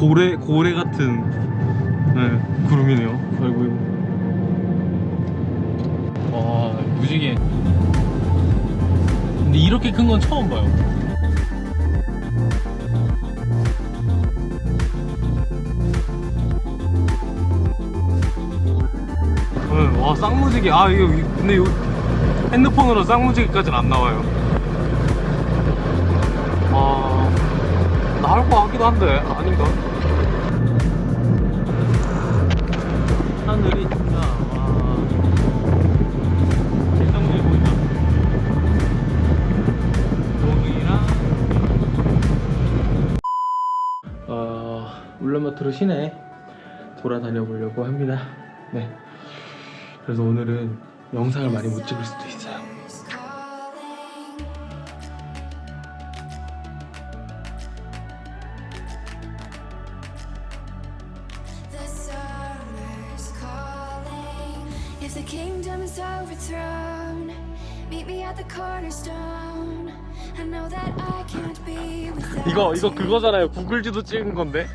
고래 고래 같은 네, 구름이네요. 아이고. 와 무지개. 근데 이렇게 큰 건 처음 봐요. 네, 와 쌍무지개. 아 이거 이- 근데 이거 핸드폰으로 쌍무지개까지는 안 나와요. 아 나올 것 같기도 한데 아닌가? 하늘이 진짜 와 쌍무지개 보인다. 여기랑 어, 울란바토르 시내 돌아다녀 보려고 합니다. 네. 그래서 오늘은 영상을 많이 못 찍을 수도 있어요. If the kingdom is overthrown, meet me at the cornerstone. I know that I can't be without 이거 이거 you. 그거잖아요. 구글 지도 찍은 건데.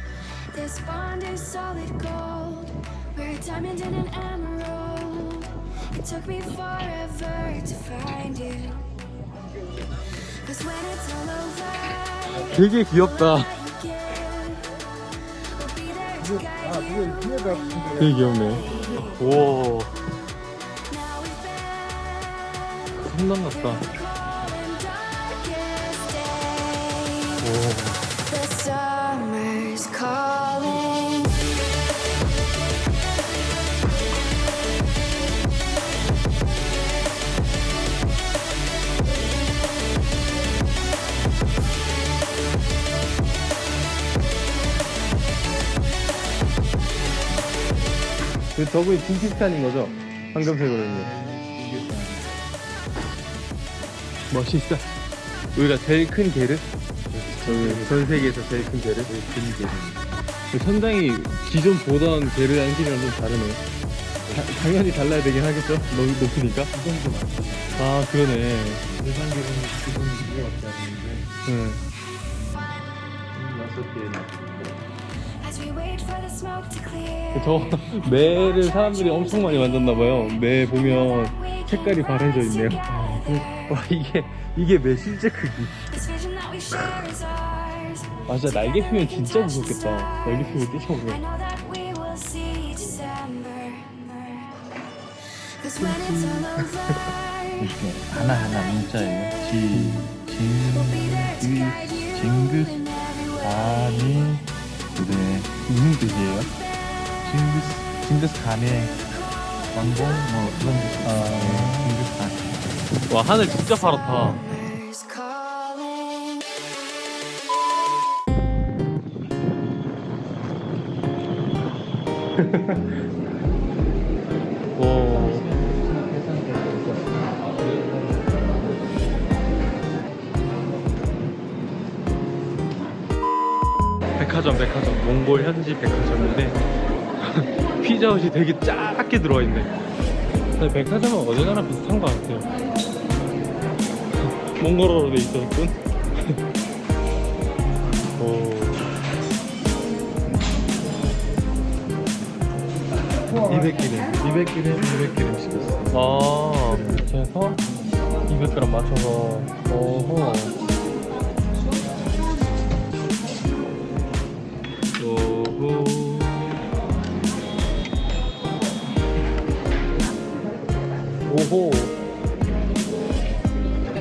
This bond is solid gold. We're a diamond and an emerald. It took me forever to find you. Cause when it's all over, 되게 귀엽다. 되게 귀엽네. 오, darkest days. 오. 그 저분이 징기스칸인 거죠? 황금색으로 있는. 멋있어. 여기가 제일 큰 게르? 저기 전 세계에서 제일 큰 게르? 큰 게르. 천장이 기존 보던 게르 양식이랑 좀 다르네. 다- 당연히 달라야 되긴 하겠죠? 너무 높으니까. 아 그러네. 일반 기본 두개밖에 안 되는데 응. 여섯 개 저 매를 사람들이 엄청 많이 만졌나봐요. 매 보면 색깔이 바래져 있네요. 와 이게 이게 매 실제 크기. 아 진짜 날개 피면 진짜 무섭겠다. 날개 I 뛰쳐오면. 이렇게 하나하나 문자예요 지, 징, you 징긋 every 그래 무슨 뜻이에요? 징기스 징기스 간의 왕공 뭐 그런 뜻 아, 징기스 간와 하늘 진짜 파랗다. 백화점 백화점 몽골 현지 백화점인데 피자헛이 되게 작게 들어와 있네. 근데 백화점은 어디 가나 비슷한 것 같아요. 몽골어로 돼 있었군. 오. 200g 200g 200g 시켰어 아, 이렇게 해서 200g 맞춰서 오호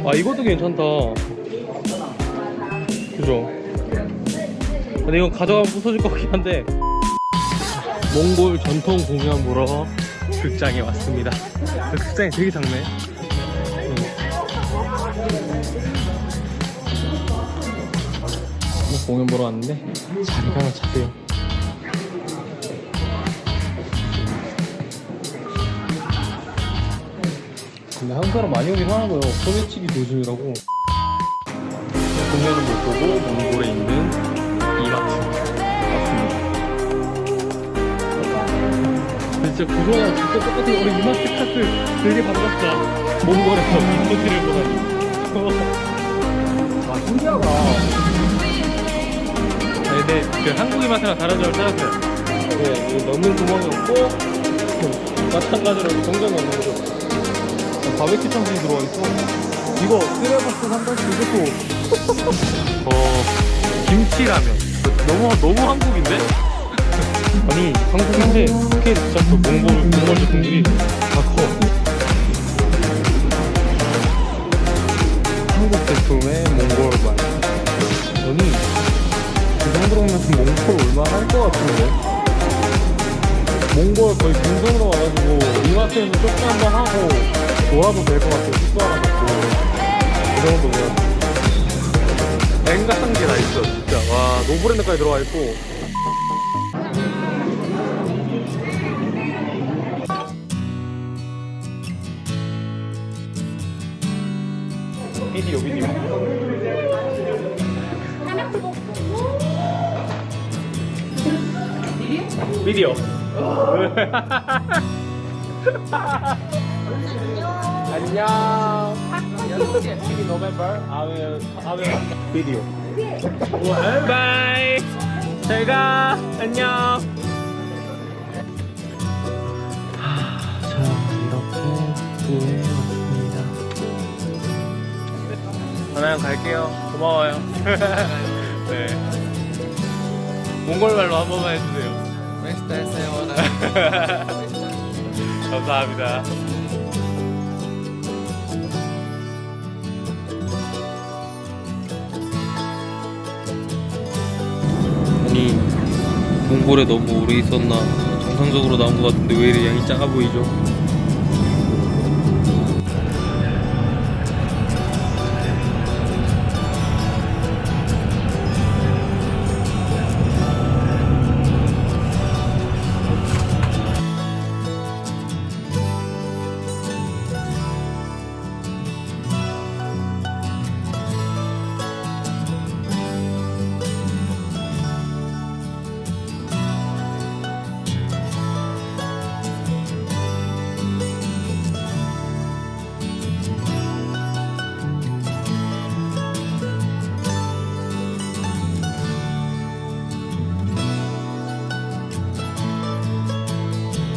아 이것도 괜찮다. 그죠? 근데 이건 가져가면 부서질 것 같긴 한데. 몽골 전통 공연 보러 극장에 왔습니다. 그 극장이 되게 작네. 공연 보러 왔는데 자리가 하나 차 세요. 근데 한국 사람 많이 오긴 하나봐요. 소매치기 조심이라고. 공연은 못 보고 몽골에 있는 이마트 왔습니다. 근데 진짜 그거랑 진짜 똑같아요. 우리 이마트 카트 되게 반갑다. 몽골에서 이마트를 보다니. 아, 신기하다. 네, 근데 그 한국의 맛이랑 다른 점을 찾았어요. 네, 넣는 구멍이 없고 마찬가지로 동전 넣는 거. 바베큐 청진이 들어와 있어. 이거 쓰레버스 삼다시 이것도 어 김치라면 너무 너무 한국인데? 아니 한국인데 진짜 그 몽골 몽골 제품들이 다 커. 한국 제품의 몽골 맛. 아니 이 정도면 몽골 얼마 할 것 같은데? 몽골 거의 금성으로 와가지고 이마트에서 쇼핑 한번 하고 놀아도 될 것 같아요. 숙소 하나 잡고 이 정도면 앵간한 게 다 있어 진짜. 와 노브랜드까지 들어와 있고. 비디오 비디오. 비디오. 안녕. TV November. I will I will video. 바이. 잘 가. 안녕. 자 이렇게 구에 왔습니다. 하나형 갈게요. 고마워요. 네. 몽골 말로 한 번만 해주세요. 감사합니다. 몽골에 너무 오래 있었나 정상적으로 나온 것 같은데 왜 이리 양이 작아 보이죠?